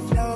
love.